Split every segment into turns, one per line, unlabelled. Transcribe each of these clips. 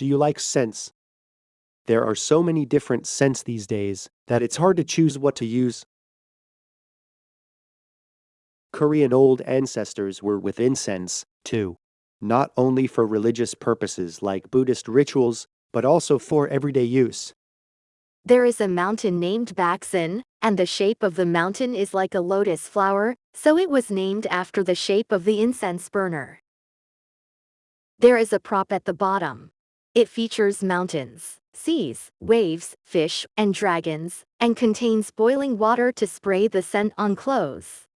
Do you like scents? There are so many different scents these days that it's hard to choose what to use. Korean old ancestors were with incense, too. Not only for religious purposes like Buddhist rituals, but also for everyday use.
There is a mountain named Baksan, and the shape of the mountain is like a lotus flower, so it was named after the shape of the incense burner. There is a prop at the bottom. It features mountains, seas, waves, fish, and dragons, and contains boiling water to spray the scent on clothes.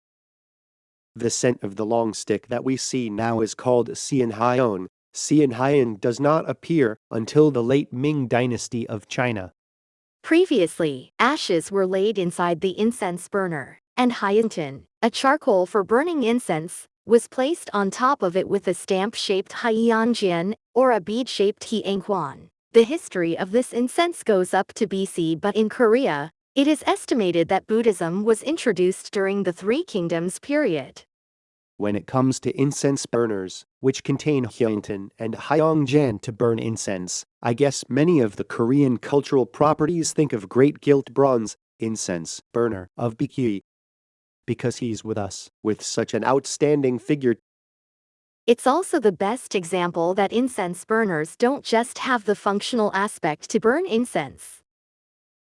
The scent of the long stick that we see now is called Xianhaion. Xianhaion does not appear until the late Ming dynasty of China.
Previously, ashes were laid inside the incense burner, and hyantin, a charcoal for burning incense, was placed on top of it with a stamp-shaped haiyanjian, or a bead-shaped hianghuan. The history of this incense goes up to BC but in Korea, it is estimated that Buddhism was introduced during the Three Kingdoms period.
When it comes to incense burners, which contain hyantin and hyongjan to burn incense, I guess many of the Korean cultural properties think of great gilt bronze incense burner of Baekje. Because he's with us, with such an outstanding figure
it's also the best example that incense burners don't just have the functional aspect to burn incense.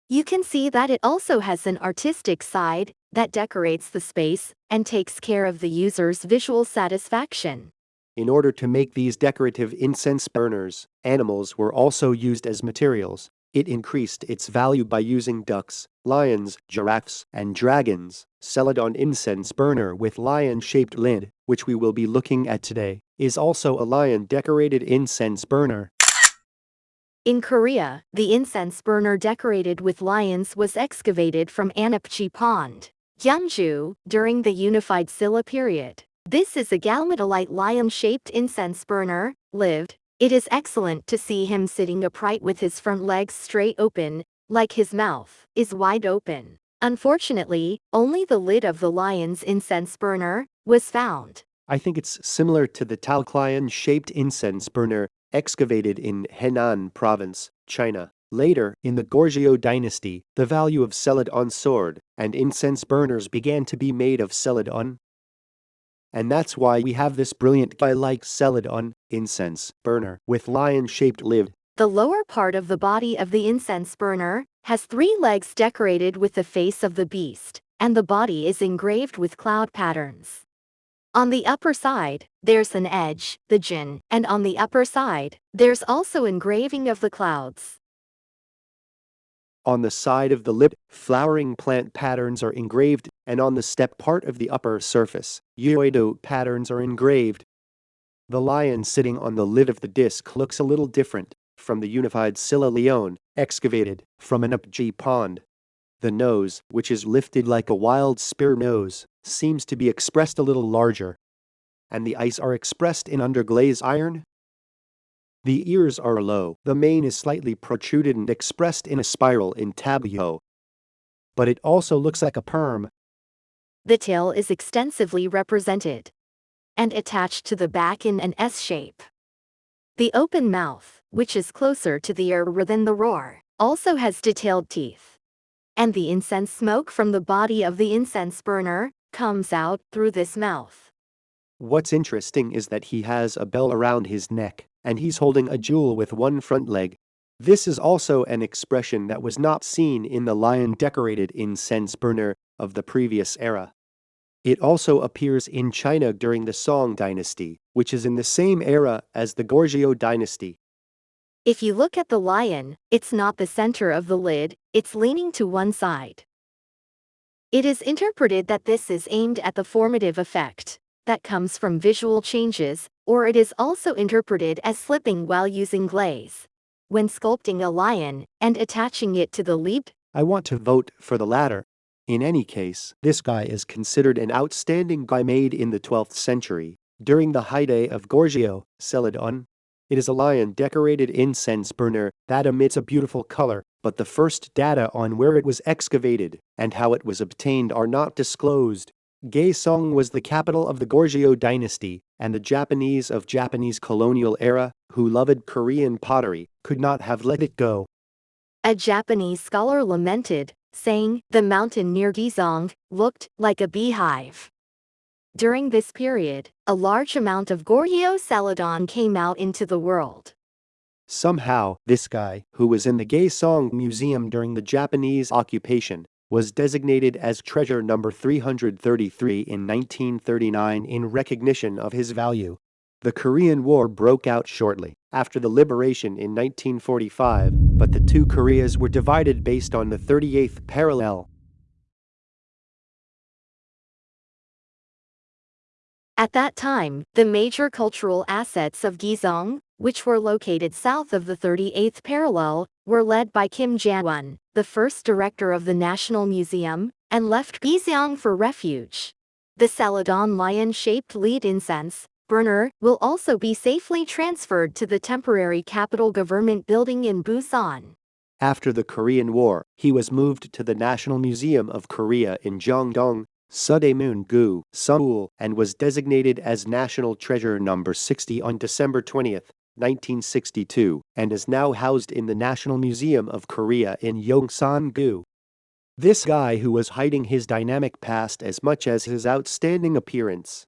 You can see that it also has an artistic side that decorates the space and takes care of the user's visual satisfaction.
In order to make these decorative incense burners, animals were also used as materials. It increased its value by using ducks, lions, giraffes, and dragons. Celadon incense burner with lion-shaped lid, which we will be looking at today, is also a lion-decorated incense burner.
In Korea, the incense burner decorated with lions was excavated from Anapji Pond, Gyeongju, during the Unified Silla period. This is a galmatolite lion-shaped incense burner, lived. It is excellent to see him sitting upright with his front legs straight open, like his mouth is wide open. Unfortunately, only the lid of the lion's incense burner was found.
I think it's similar to the Taoklion-shaped incense burner excavated in Henan province, China. Later, in the Goryeo dynasty, the value of celadon sword and incense burners began to be made of celadon. And that's why we have this brilliant guy-like celadon incense burner with lion-shaped lid.
The lower part of the body of the incense burner has three legs decorated with the face of the beast, and the body is engraved with cloud patterns. On the upper side, there's an edge, the jin, and on the upper side, there's also engraving of the clouds.
On the side of the lip, flowering plant patterns are engraved, and on the step part of the upper surface, Uedo patterns are engraved. The lion sitting on the lid of the disc looks a little different from the unified Silla Leone, excavated from an Upji pond. The nose, which is lifted like a wild spear nose, seems to be expressed a little larger. And the eyes are expressed in underglaze iron? The ears are low, the mane is slightly protruded and expressed in a spiral intaglio. But it also looks like a perm.
The tail is extensively represented and attached to the back in an S shape. The open mouth, which is closer to the ear than the roar, also has detailed teeth and the incense smoke from the body of the incense burner comes out through this mouth.
What's interesting is that he has a bell around his neck, and he's holding a jewel with one front leg. This is also an expression that was not seen in the lion-decorated incense burner of the previous era. It also appears in China during the Song dynasty, which is in the same era as the Goryeo dynasty.
If you look at the lion, it's not the center of the lid, it's leaning to one side. It is interpreted that this is aimed at the formative effect that comes from visual changes, or it is also interpreted as slipping while using glaze. When sculpting a lion and attaching it to the leap,
I want to vote for the latter. In any case, this guy is considered an outstanding guy made in the 12th century, during the high day of Goryeo, Celadon, it is a lion-decorated incense burner that emits a beautiful color, but the first data on where it was excavated and how it was obtained are not disclosed. Gaesong was the capital of the Goryeo dynasty, and the Japanese of Japanese colonial era who loved Korean pottery, could not have let it go.
A Japanese scholar lamented, saying, the mountain near Gizong looked like a beehive. During this period, a large amount of Goryeo Celadon came out into the world.
Somehow, this guy, who was in the Gaesong Museum during the Japanese occupation, was designated as treasure number 333 in 1939 in recognition of his value. The Korean War broke out shortly after the liberation in 1945, but the two Koreas were divided based on the 38th parallel.
At that time, the major cultural assets of Gizong, which were located south of the 38th parallel, were led by Kim Jae-won, the first director of the National Museum, and left Gizong for refuge. The Celadon lion-shaped lead incense, burner, will also be safely transferred to the temporary capital government building in Busan.
After the Korean War, he was moved to the National Museum of Korea in Jeongdong, Sudaemun-gu, Seoul, and was designated as National Treasure Number 60 on December 20, 1962, and is now housed in the National Museum of Korea in Yongsan-gu. This guy who was hiding his dynamic past as much as his outstanding appearance.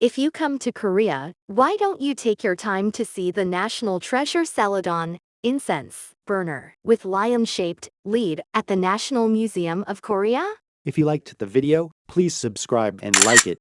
If you come to Korea, why don't you take your time to see the National Treasure Celadon incense burner with lion-shaped lead at the National Museum of Korea?
If you liked the video, please subscribe and like it.